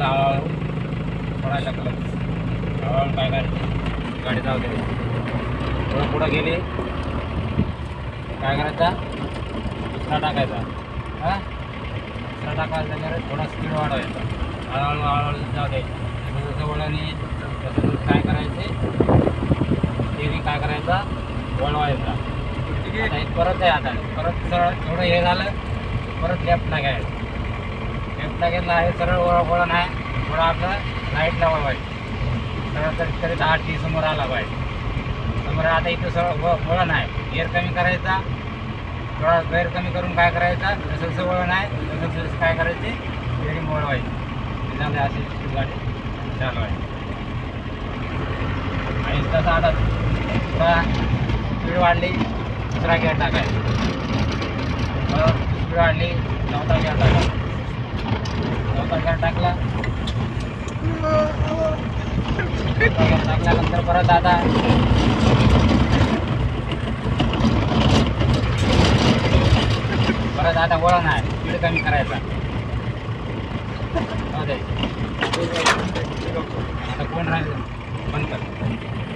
आपला हळूहळू सोडायचा क्लच हळूहळू काय करायचं गाडी जाऊ दे. थोडं पुढं गेली. काय करायचा? दुसरा टाकायचा. हां? दुसरा टाकायचा थोडा स्पीड वाढवायचा. हळूहळू हळूहळू जाऊ द्यायचा जसं वळणी तसं काय करायचे? स्टेरिंग काय करायचा? वळवायचा. परत आहे आता परत सरळ थोडं हे झालं परत लेफ्ट टाकायचं लेफ्टला घेतला आहे सरळ वळ वळण आहे थोडं आपलं लाईटला वळवायचं सरळ तरी तरी दहा टी समोर आला पाहिजे समोर आता इथं सरळ व वळण आहे. एअर कमी करायचा थोडा गैर कमी करून काय करायचा जसं जसं वळण आहे तसं तसं काय करायचे स्टेरिंग वळवायची. त्याच्यामध्ये अशी गाडी चालवायची आणि तसं आता थोडा स्पीड वाढली दुसरा गेअर टाकायचा स्पीड वाढली चौथा गिअर टाकायचा वगैरे टाकला. टाकल्यानंतर परत आता परत आता वळण आहे स्पीड कमी करायचा. आता कोण राहिलं? बंद कर.